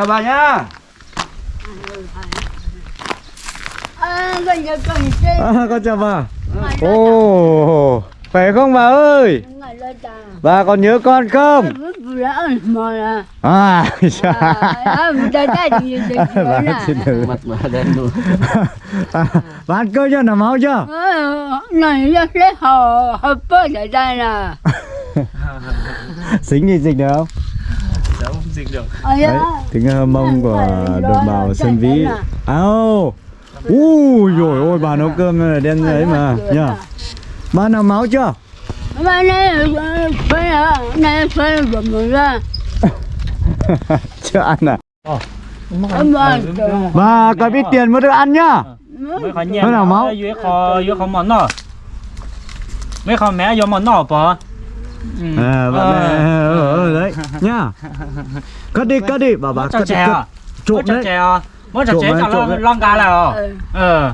chào bà nhá À, con nhớ con chơi. À, con chào bà. Ồ, khỏe không bà ơi? Ngày lên ta. Bà còn nhớ con không? Ra là. À, À, bà là. ăn cơm chưa? Nằm máu chưa? Ờ, này lấy hồ hồ bơ ở đây nè. Xính gì dịch được không? Không dịch được Ờ, Đấy, tiếng ờ, mông của đồng bào Sơn Vĩ. Áo. Ui rồi ôi bà nấu cơm là đen ấy mà nhá. Bà nằm máu chưa? Mà này phải là này phải là ra. chưa ăn à? Ơn. Bà có biết tiền mới được ăn nhá. Nó nào máu? dưới khó dưới khó món nọ mấy khó mẹ vô món nọ bỏ ừ. À, bà Ờ. mẹ ở ở đấy nhá. Cất đi, cất đi, bà bà cất đi, cất. à Trộm đấy. chè à mất cho Trộm chè đấy, cho trộm lon cá là Ờ. ờ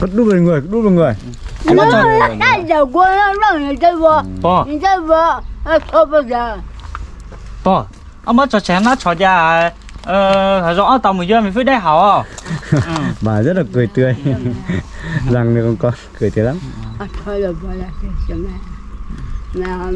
Cất đút vào người, đút vào người. Nó đã giờ qua nó nó người chơi vợ. Người chơi vợ. Không bao giờ. bỏ ông mất cho chè nó cho ra ờ rõ tàu mình giờ mình phải đeo hảo ừ. Bà rất là cười tươi. Rằng được con con cười tươi lắm. À, thôi là chừng. Nào.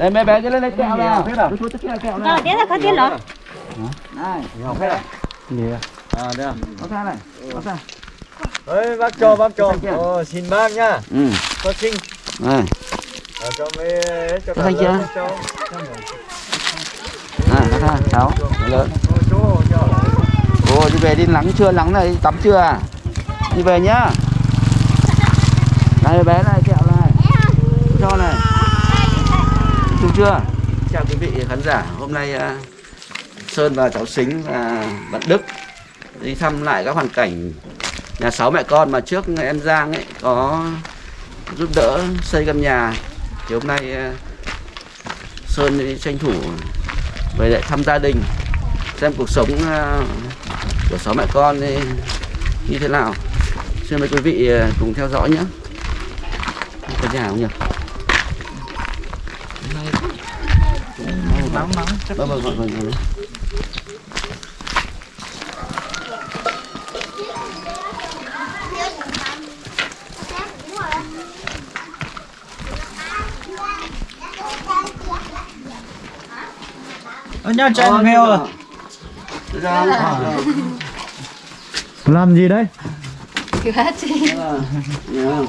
Đây mấy bé cứ lên lấy kẹo nào à? Kẹo Nó là có tía lớn này. Học hết à? Gì à? à đây à. Có ra này có ra Ơi, bác cho, bác cho. Ồ, xin bác nhá. ừ. Có sinh. này. Ờ, cho mấy cho thanh chưa? Cho. à có ra sáu lớn. ồ đi về đi nắng chưa nắng này tắm chưa à? Đi về nhá. Đây bé này kẹo này. Cho này Đúng chưa? Chào quý vị khán giả, hôm nay à, sơn và cháu xính và bạn đức đi thăm lại các hoàn cảnh nhà sáu mẹ con mà trước em giang ấy có giúp đỡ xây căn nhà. Thì hôm nay à, sơn đi tranh thủ về lại thăm gia đình, xem cuộc sống à, của sáu mẹ con ấy như thế nào. Xin mời quý vị cùng theo dõi nhé. Có nhà không nhỉ? Nóng nóng chắc vâng vâng vâng vâng vâng. ở nhà chè mèo rồi ra Làm gì đấy? Nhớ.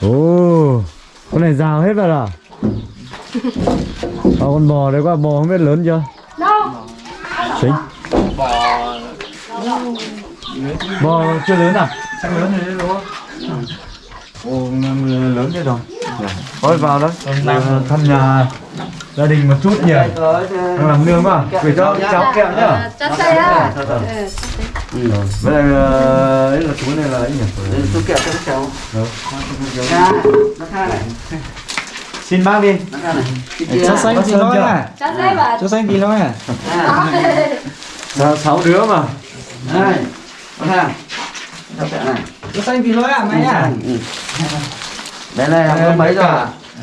Ồ, con này rào hết vào rồi. Ờ, con bò đấy qua bò không biết lớn chưa? Xính. Bò chưa lớn à? Chắc lớn rồi đấy đúng không? Ồ, lớn thế rồi. Thôi vào đó, Ờ, thăm nhà gia đình một chút nhỉ. Đang làm nương mà, gửi cho cháu kẹo nhá. Cho xe á Ừ. Với lại ờ, ấy là túi này là ấy nhỉ? Đấy, tôi kẹo cho các cháu? Ra, nó tha này Xin bác đi. cho xanh thôi chưa? à Cho cho xanh tí thôi à À, Sáu, sáu đứa mà. này cho xanh tí thôi à mày à Ừ. Bé này học lớp mấy rồi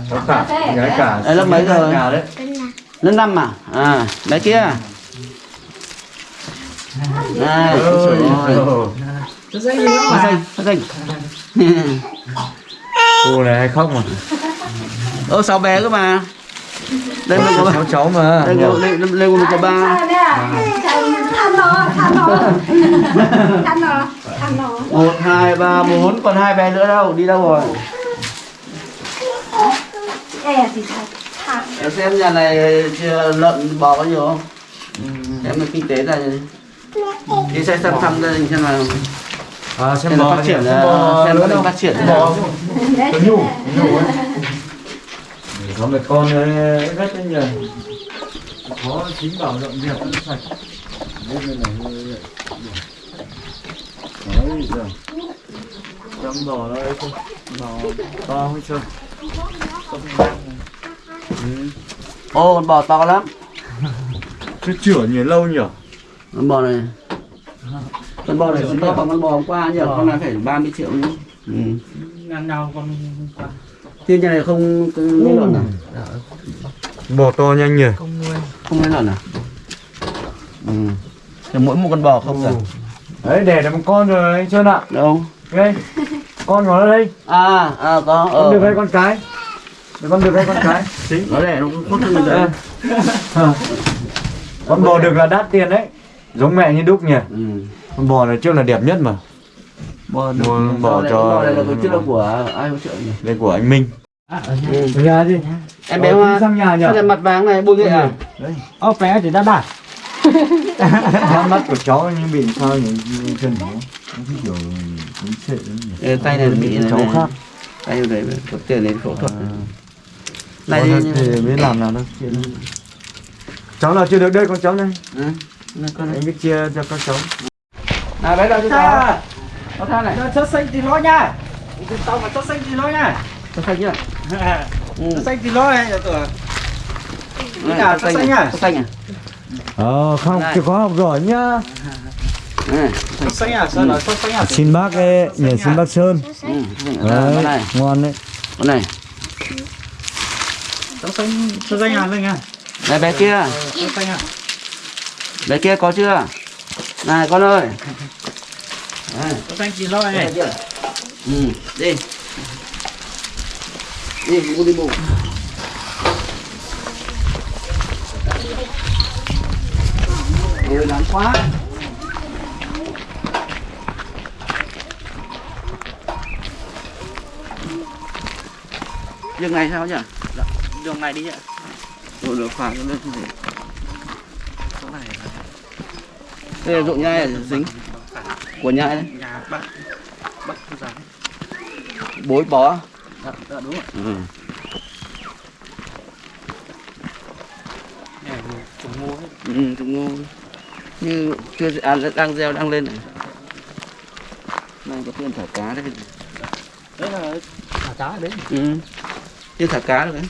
Có cả, gái cả. Đây, lớp mấy rồi? Đấy. Lớp năm à? À, bé kia Này. Nó xanh gì Phát mà. xanh, phát xanh. Cô này hay khóc mà Ơ sao bé cơ mà. Đây mình có ba. Cháu cháu mà. Đây có đây đây mình có ba. Một hai ba bốn. Còn hai bé nữa đâu đi đâu rồi? Em xem nhà này chưa lợn bò có nhiều không? Em là kinh tế là đi xem xem thăm gia đình xem là À xem xem bò phát triển xem là bò xem lớn gia đình không? phát triển. Bò. Có nhu Nhu ấy Có mẹ con ấy rất là nhiều Có chính bảo dọn dẹp nó sạch. Này này hơi Đấy rồi Chăm bò nó ấy không Bò to hơi chưa? Ô con bò to lắm. Chứ chữa nhiều lâu nhỉ? Con bò này. Con bò này to bằng con bò hôm qua nhỉ? Con này phải 30 triệu nữa. Ừ. Ngăn nhau con qua. Thế nhà này không không lấy lợn à? Bò to nhanh nhỉ. Không nuôi. không lấy lợn à? Ừ. Thì mỗi một con bò không à Đấy đẻ được một con rồi anh Sơn ạ. Đâu? Đây. Con nó đây. À à có Con ờ. được hay con cái? Để con được hay con cái? Chính nó đẻ nó không thân mình rồi Con bò được là đắt tiền đấy. Giống mẹ như đúc nhỉ. Ừ. Con bò này trước là đẹp nhất mà bò Mua bò cho- bò này là cái chất của ai hỗ trợ nhỉ? Đây của anh Minh. Ừ. Nhà gì em bé hoa đi sang nhà nhỉ sao lại mặt vàng này bôi ghệ à? Ô bé thì đã đạt. Mắt mắt của cháu như bị sao nhỉ? Như chân nó Nó cứ kiểu Nó sệ lắm tay này bị này, cháu khác tay này có tiền đến phẫu thuật. Này này thì đi biết làm nào đâu. Cháu nào chưa được đây con cháu này? Ừ. Này, con này. Anh biết chia cho các cháu. Nào bé đâu cho cháu có tha này Chất xanh thì nó nha. Tao mà chất xanh thì nó nha. có xanh chưa ừ. Chất xanh thì nó này nào, có có xanh à? có xanh à Ờ không chịu khó học giỏi nhá này Chất xanh à? Chất xanh à? Xin bác ấy, nhờ xin bác Sơn ừ. Đấy. con này ngon đấy con này Chất xanh, chất xanh à lên nha. này bé kia Chất xanh à? bé kia có chưa này con ơi này Chất xanh thì nó Đây này. Ừ, đi. Đi, bố đi bộ. Ôi, nắng quá. Đường này sao nhỉ? Đường này đi nhá. Rồi được khoảng lên như thế. Đây là ruộng nhai ở dính của nhai đấy. Nhà bác. Bác dám. Bối bó. Dạ, dạ đúng rồi. Ừ. Nhà trồng ngô hết. Ừ, trồng ngô như chưa à, đang gieo đang lên này đang có tiền thả cá đấy Đấy là thả cá đấy. ừ. chưa thả cá được đấy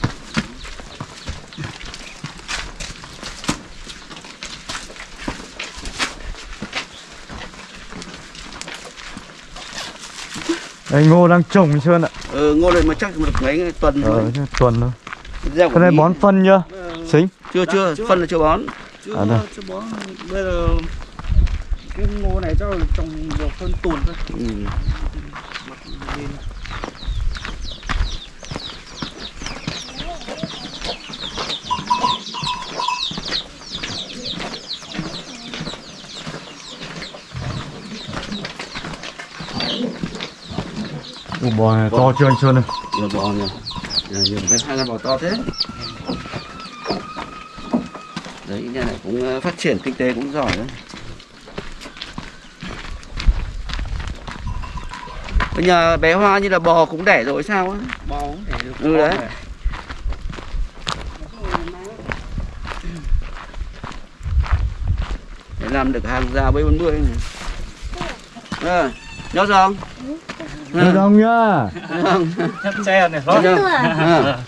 Đây ngô đang trồng Sơn ạ ừ, ngô này mà chắc được mấy tuần Ờ rồi tuần thôi Cái này bón phân chưa? Xính chưa chưa phân là chưa bón Chưa, À, chưa bó. Bây giờ cái ngô này chắc là trồng được hơn tuần thôi. ừ. Ủa bò này to chưa anh Sơn ơi nhiều bò Nhà nhiều cái hai con bò to thế đấy nhà này cũng ờ, phát triển kinh tế cũng giỏi đấy Bây nhà bé Hoa như là bò cũng đẻ rồi sao á Bò cũng để được. Ừ, bò đấy. này. để làm được hàng rào B40 này. Ờ, nhớ rồi không? Được không nhá Không. Nhấc xe này nó. chưa? Ờ.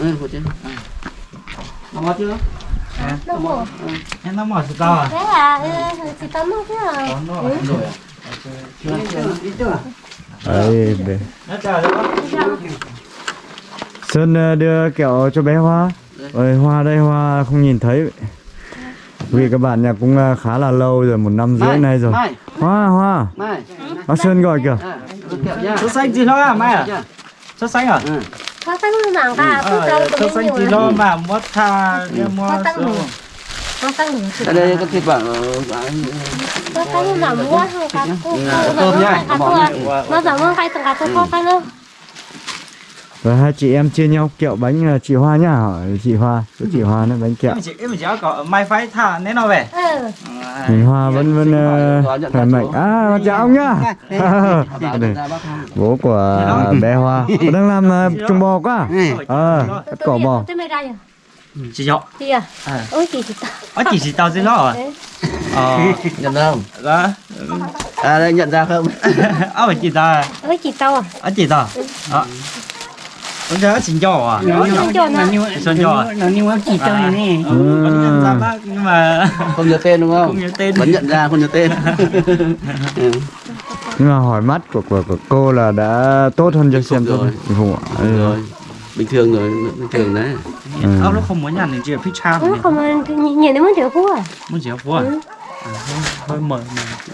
Ừ, của chị. Nó ngon chưa? Đâu bộ. Em nó mỏi sao à? Thế à, ừ, chị tắm không thế à? Nó ở rồi à? Chưa, chưa, chưa? Đấy Nó chờ bác. Sơn ờ, đưa kẹo cho bé Hoa Ơi Hoa đây Hoa không nhìn thấy vì các bạn nhà cũng à, khá là lâu rồi một năm rưỡi nay rồi mai hoa hoa mai bác sơn gọi kìa à, nha Sốt xanh gì đó à mai à? Nha. Sốt xanh à? Ừ. Có tăng nặng cả, cho sốt tôi xanh gì lắm. đó mà mua tha. Có tăng nửa. Đây có thịt ờ, Có tăng nặng mua Cả bỏ tôi. nha. Nó giảm hơn hai tầng cả tôi có tăng nữa. Và hai chị em chia nhau kẹo bánh là chị hoa nhá hỏi chị hoa chỗ chị hoa nó bánh kẹo Em chỉ em chỉ có mai phải thả nên nó về. Ừ. À, mình hoa vẫn vẫn ờ, khỏe mạnh à chào ông nhá không? bố của bé hoa đang làm ờ, trồng bò quá ờ cắt cỏ bò rồi. Chị dọ. Chị à? À. Ôi chị chị ta. Ở chị chỉ tao dưới đó à? Ờ. Nhận ra không? Đó. À đây nhận ra không? Phải chị ta. Ôi chị tao à? Ở chị ta. Đó. Con nhớ xin cho à? Ôi chị cho nó. Xin cho à? nó như chỉ cho này nè Ừ, vẫn nhận ra bác nhưng mà Không nhớ tên đúng không? không nhớ tên. Vẫn nhận ra không nhớ tên. Ừ. nhưng mà hỏi mắt của của, của cô là đã tốt hơn cho Bình xem rồi. Bình phục ạ. Rồi. Bình thường rồi, bình thường đấy. Ông nó không muốn nhận thì chị thích cha Ừ, không nhìn nhìn đến muốn chịu phú à? Muốn chị phú à? Hơi mờ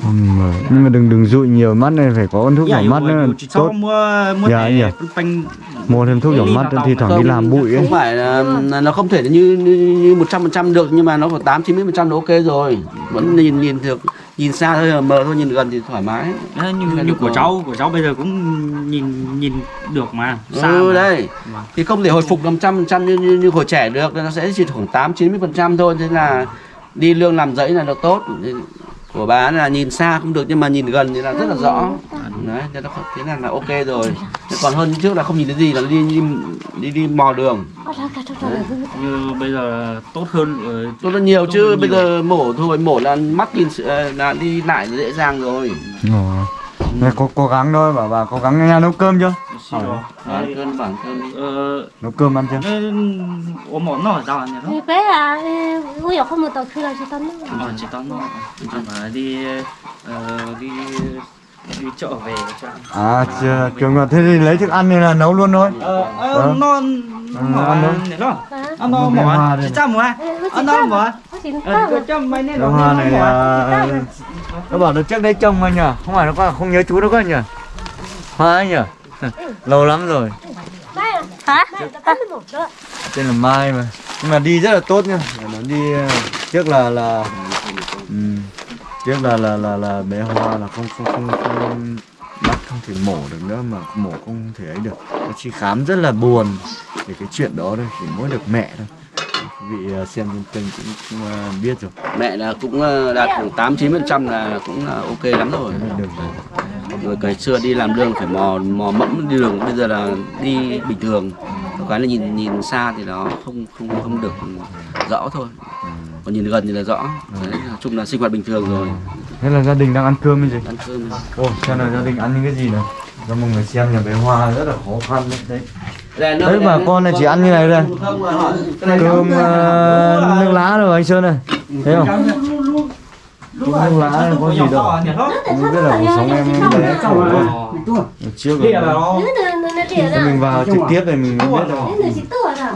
mà. Nhưng mà đừng đừng dụi nhiều mắt này phải có con thuốc nhỏ mắt nữa tốt mua mua Dạ, dạ. bánh mua thêm thuốc nhỏ mắt thì thoảng đi làm bụi ấy Không phải nó không thể như như một trăm phần trăm được nhưng mà nó phải tám chín mươi phần trăm ok rồi. Vẫn nhìn nhìn được nhìn xa thôi mờ thôi nhìn gần thì thoải mái. Như như của rồi. cháu của cháu bây giờ cũng nhìn nhìn được mà xa ừ mà. đây Vâng. thì không thể hồi phục 100% như, như như hồi trẻ được nên nó sẽ chỉ khoảng 8 90 phần trăm thôi thế là đi lương làm dãy là được tốt của bà là nhìn xa không được nhưng mà nhìn gần thì là rất là rõ đấy thế, nó, thế là là ok rồi Thế còn hơn trước là không nhìn thấy gì là đi đi đi, đi mò đường cho rồi. như bây giờ tốt hơn rồi tốt hơn nhiều Tốt chứ hơn bây nhiều. giờ mổ thôi mổ là mắt nhìn ờ, là đi lại dễ dàng rồi Ồ. Này, cố, cố gắng thôi bảo bà cố gắng nhà nấu cơm chưa? Lỗi. à, cơn bản cơn đi. Ờ nấu cơm ăn chưa? ủa món nó ở đâu nhỉ nó Thì bé à, ui dồi không? Một tàu là chị tao nữa. ờ chỉ tao nó à, mà đi ờ, đi đi chợ về cho à chưa trường là thế thì lấy thức ăn này là nấu luôn thôi. Ờ Ờ. ờ nó nó Đem hoa mỏ. đây chỉ cha mỏ. Ê, ôi, chị ăn nó tao mỏ. mà. Ôi, chị ờ mà. hoa này à, nó bảo nó trước đây trông anh nhỉ không phải nó có không nhớ chú nó có nhỉ hoa ấy nhỉ lâu lắm rồi. À? Hả? Đó. tên là Mai mà. Nhưng mà đi rất là tốt nha nó đi ờ, trước là là ừ, trước là là là là bé hoa là không không không không bác không thể mổ được nữa mà mổ không thể ấy được. Nó chỉ khám rất là buồn về cái chuyện đó thôi chỉ mỗi được mẹ thôi. Vị ờ, xem trên kênh cũng, cũng ờ, biết rồi. Mẹ là cũng ờ, đạt khoảng 8 9 phần trăm là cũng là ok lắm rồi. Rồi. Cái xưa đi làm đường phải mò mò mẫm đi đường bây giờ là đi bình thường. Cái là nhìn nhìn xa thì nó không không không được rõ thôi. Còn nhìn gần thì là rõ. Đấy, nói chung là sinh hoạt bình thường rồi thế là gia đình đang ăn cơm cái gì ăn cơm Ồ, xem là gia đình ăn những cái gì này cho mọi người xem nhà bé Hoa rất là khó khăn đấy, đấy. Đấy bà con này chỉ ăn như này thôi Cơm ờ, nước lá rồi anh Sơn này Thấy không? Cơm nước lá này có gì đâu Không biết là cuộc sống em em bé khổ quá Trước rồi Thì mình vào trực tiếp thì mình mới biết à?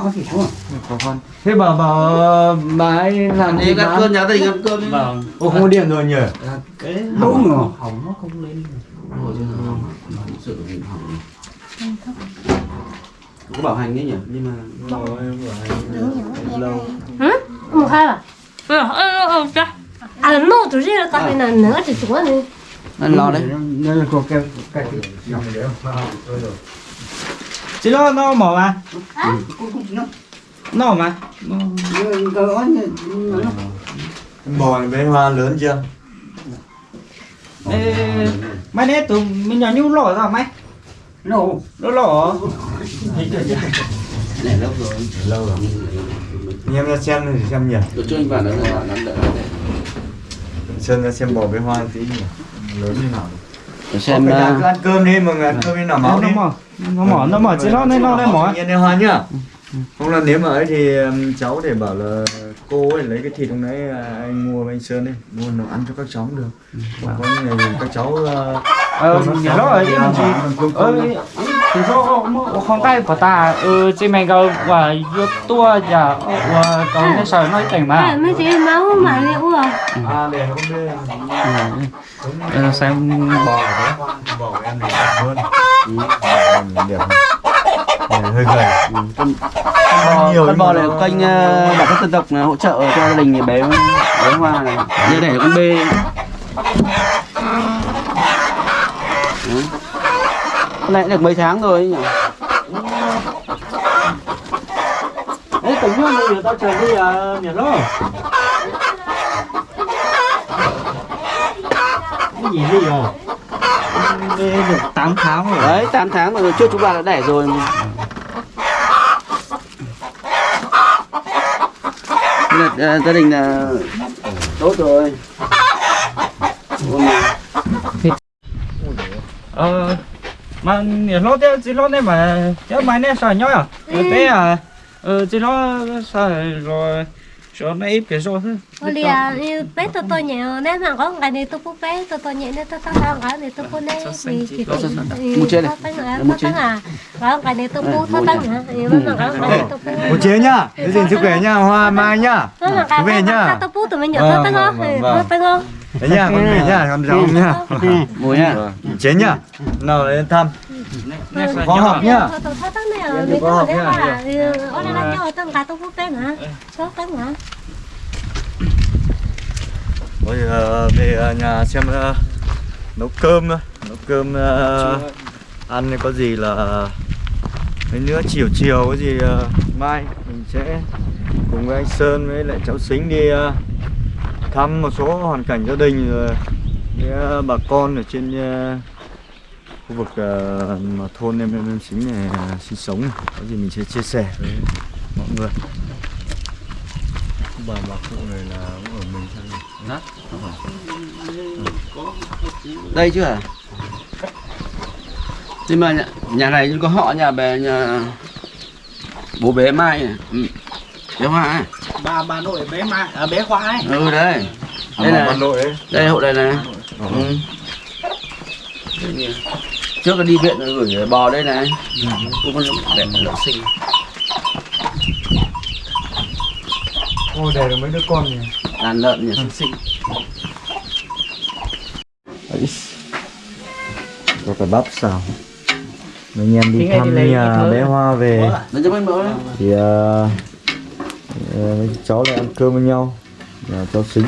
khó khăn Thế bà bảo ờ, bà ấy làm gì ăn cơm nhà đình ăn cơm vâng Ô không có điện rồi nhỉ? đúng rồi có bảo hành đấy nhỉ nhưng mà Hả? Một hai à? Ừ, ừ, ừ, ừ, cha. À, nó tụi riêng tao phải là nữa thì chúng nó đi. ăn lo đấy đây là có cái cái chỉ nó nó mỏ mà. Nó mà. Bò này bé Hoa lớn chưa? Ê, mày nè tụi mình nhỏ nhu lỏ ra mày nổ nó lỏ. Này lâu rồi. Lâu rồi. Anh em ra xem thì xem nhỉ? Tôi cho anh vào nó là nắm đỡ. Sơn ra xem bò bé Hoa tí nhỉ? Lớn như nào để xem là ờ, cứ ăn cơm đi mọi người ăn cơm đi nào máu nó đi. mỏ nó mỏ nó mỏ chỉ nó nên nó nên mỏ Nhiên đi hoa nhá. Không là nếu mà ấy thì um, cháu để bảo là cô ấy lấy cái thịt hôm nãy à, anh mua với anh Sơn ấy Mua nó ăn cho các cháu cũng được. Không có thì các cháu ờ nó ở đi im ờ cơm thì số không tay của ta ừ chị mày cầu và vô tua giờ và cầu nó sợ nói tình à mà mấy chị máu mà liệu à à để không đi Ờ, xem bò đấy bò của em này đẹp hơn. Ừ. em đẹp hơn. Hơi gầy. Con bò, nhiều con nhưng bò này kênh bản thân dân tộc là hỗ trợ cho gia đình bé bé hoa này. Như đẻ con bê Đấy. Này được mấy tháng rồi ấy nhỉ? Ấy tự nhiên bây giờ tao chờ đi à nhà đó. Cái gì đi rồi? Đây được 8 tháng rồi. Đấy 8 tháng rồi trước chúng ta đã đẻ rồi là, ờ, gia đình là tốt rồi. Ờ mà nhà nó thế chỉ nó đấy mà chứ mày nè sợ nhói à? Ừ. thế à? Ờ chỉ nó sợ rồi cho nó ít cái rồi thôi. Ôi lìa, như bé tôi tôi nhẹ nên mà có cái này tôi phụ bé tôi tôi nhẹ nên tôi tao làm cái này tôi phụ này thì thì Một chia này. à Một tăng à cái này tôi phụ tao tăng hả một chế nhá. Giữ gìn sức khỏe nhá. Hoa mai nhá. Nó mà cái về nhá. tôi phụ tụi mình nhớ tao tăng không? Vâng, vâng, nó tăng không? Đấy nhá con về nhá con cháu nhá. Mùi nhá. Chế nhá. Nào lên thăm. Có học nhá. Có học nhá. ở đây là nhau tăng cái tôi phụ bé hả số tăng hả bây giờ về ờ, nhà xem ờ, nấu cơm thôi. Nấu cơm ờ, ăn có gì là mấy nữa chiều chiều có gì ờ, mai mình sẽ cùng với anh Sơn với lại cháu Sính đi ờ, thăm một số hoàn cảnh gia đình rồi với ờ, bà con ở trên ờ, khu vực ờ, mà thôn em em, em Sính này ờ, sinh sống có gì mình sẽ chia sẻ với mọi người. Bà bà cụ này là cũng ở mình sang đây chứ à nhưng mà nhà, nhà này có họ nhà bé nhà bố bé mai này. Ừ. bé hoa ấy. bà bà nội bé mai à, bé khoa ấy. Ừ đây. À, đây là bà nội ấy. đây hộ này này. Ừ. trước là đi viện rồi gửi bò đây này. Cũng con đẹp lợn sinh. Ôi để được mấy đứa con nhỉ? Đàn lợn nhà sinh. Sinh Có cả bắp xào Mấy anh em đi thăm nhà bé. Hoa về. Thì mấy cháu lại ăn cơm với nhau. Nhà cháu xính.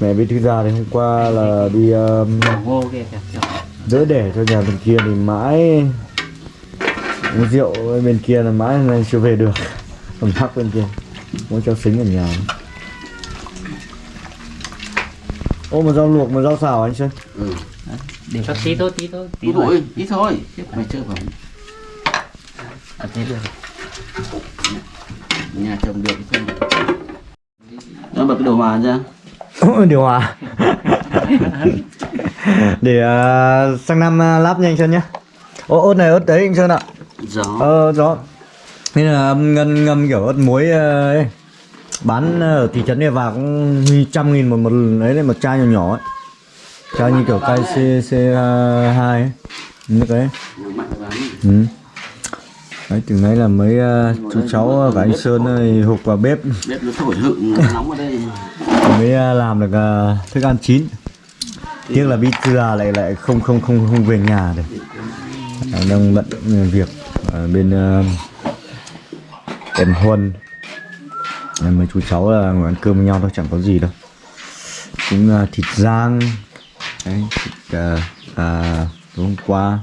Mẹ với thư già thì hôm qua là đi um, đỡ đẻ cho nhà bên kia thì mãi uống rượu bên kia là mãi này chưa về được. Còn thắc bên kia mỗi cháu xính ở nhà. Ô một rau luộc một rau xào anh sơn. Ừ. để cho tí thôi tí thôi tí ít thôi. ít thôi. Chết, mày chơi vào. À, thế được. Nhà trồng được cái không nó bật cái đồ hòa ra. Điều hòa. Để uh, sang năm uh, lắp nha anh sơn nhé ô ớt này ớt đấy anh sơn ạ. Gió. Ờ rõ nên là ngâm ngâm kiểu ớt muối ờ, ấy. Bán ở thị trấn này vào cũng huy trăm nghìn một một ấy đấy một chai nhỏ nhỏ ấy chai như kiểu chai c hai ấy. Ấy mạnh vào ừ. đấy từ nãy là mấy ờ, chú cháu và anh sơn ơi hụt vào bếp. Bếp nó thổi hựng nóng ở đây mới ờ, làm được ờ, thức ăn chín. Tiếc là già lại lại không không không không về nhà được. À, đang bận việc ở bên uh, em huân. Mấy chú cháu là ngồi ăn cơm với nhau thôi chẳng có gì đâu. Cũng ờ, thịt rang đấy, thịt uh, à, tối hôm qua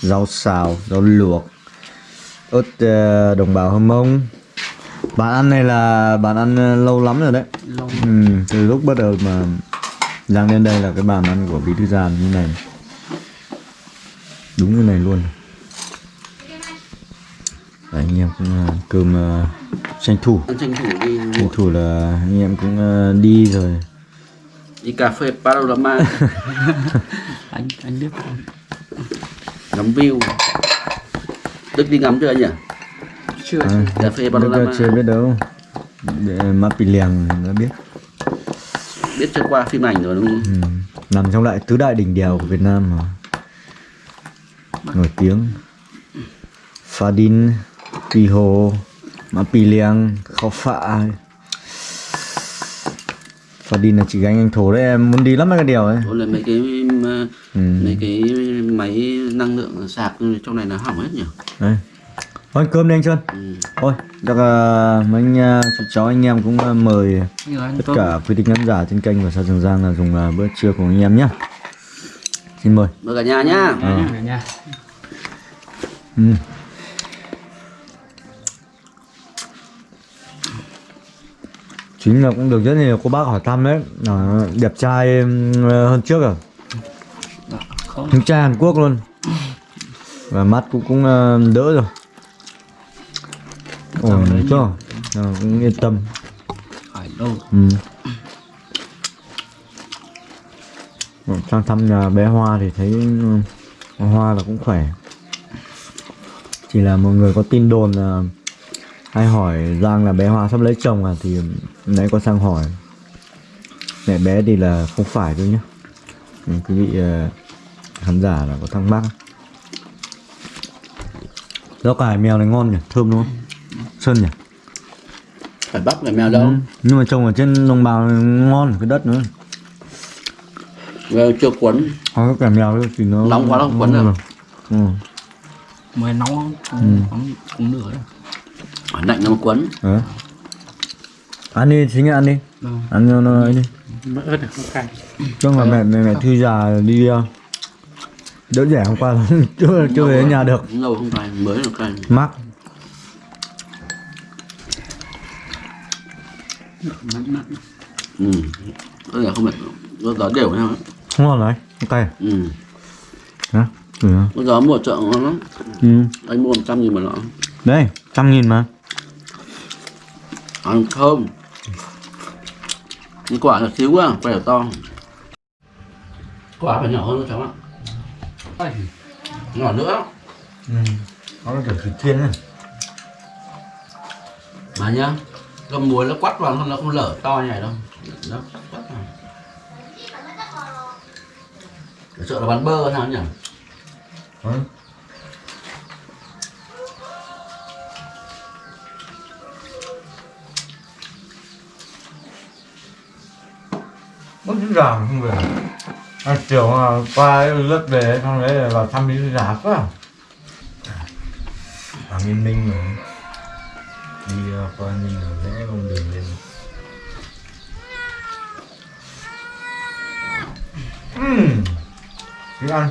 rau xào rau luộc. Ớt ờ, đồng bào hâm mông. Bạn ăn này là bạn ăn ờ, lâu lắm rồi đấy. Ừ, từ lúc bắt đầu mà Giang đến đây là cái bàn ăn của bí thư giàn như này. Đúng như này luôn. Đấy, anh em cũng ờ, cơm ờ, tranh thủ. Tranh thủ đi. Tranh thủ là anh em cũng ờ, đi rồi đi cà phê panorama. Anh anh biết ngắm view. Đức đi ngắm chưa anh nhỉ? Chưa à, cà phê panorama. chưa biết đâu. Để mắt bị lèng nó biết. Biết chưa qua phim ảnh rồi đúng không? Ừ. nằm trong lại tứ đại đỉnh đèo của Việt Nam mà. Nổi tiếng. Đín Pì Hồ Má Pì Liang Khao Phạ Phá Đín là chỉ gánh anh thổ đấy em muốn đi lắm mấy cái điều ấy. Ủa là mấy cái ừ. mấy cái máy năng lượng sạc trong này nó hỏng hết nhỉ? Đấy. Thôi cơm đi anh Sơn. Ừ. thôi chắc là mấy anh uh, chị cháu anh em cũng uh, mời anh tất cả quý vị khán giả trên kênh của Sa Trường Giang là dùng uh, bữa trưa của anh em nhé xin mời. Mời cả nhà nhá. Ờ. nha ừ. Chính là cũng được rất nhiều cô bác hỏi thăm đấy. Ờ, đẹp trai ừm, hơn trước à không. Anh trai Hàn Quốc luôn. Và mắt cũng cũng ờ, đỡ rồi. Ổn đỡ chưa? Ờ, Cũng yên tâm. Ừ. Sang thăm nhà bé Hoa thì thấy ừ, Hoa là cũng khỏe. Chỉ là mọi người có tin đồn là Hay hỏi Giang là bé Hoa sắp lấy chồng à Thì nãy có sang hỏi Mẹ bé thì là không phải thôi nhá ừ, Quý vị ờ, khán giả là có thắc mắc Rau cải mèo này ngon nhỉ, thơm đúng không? Sơn nhỉ? phải bắt phải mèo đâu Ừ. Nhưng mà trồng ở trên đồng bào này ngon cái đất nữa Mèo chưa cuốn Có cái cải mèo thì nó Nóng quá nó không quấn được. Ừ. mới nóng cũng Ừ. cũng, được đấy lạnh nó mà cuốn Đấy. Ăn đi, chính ăn đi. Vâng. Ăn cho nó ấy đi. Mất ớt được không cay. Chứ mà mẹ, mẹ, mẹ thư già đi ờ, Đỡ rẻ hôm qua chưa, chưa về nhà được. Lâu không cay mới là cay. Mắc. Ừ. Có thể không phải có gió đều nhau Ngon rồi, không cay ừ. Đó, thử nào. có gió mua chợ ngon lắm. Ừ. anh mua 100 nghìn một lọ. Đây, trăm nghìn mà ăn thơm nhưng quả là xíu quá quả to. Quả phải nhỏ hơn cháu ạ. Nhỏ nữa. Ừ. Nó là kiểu thịt thiên này mà nhá gầm muối nó quắt vào nó không lở to như này đâu. Nó quắt vào. Chợ là bán bơ nào nhỉ? Ừ. Mất trứng gà mà không về. À, Chiều mà qua lớp về xong đấy là vào thăm đi giả quá. À Yên Minh rồi Đi qua Minh rồi rẽ con đường lên. Ừm. Thích ăn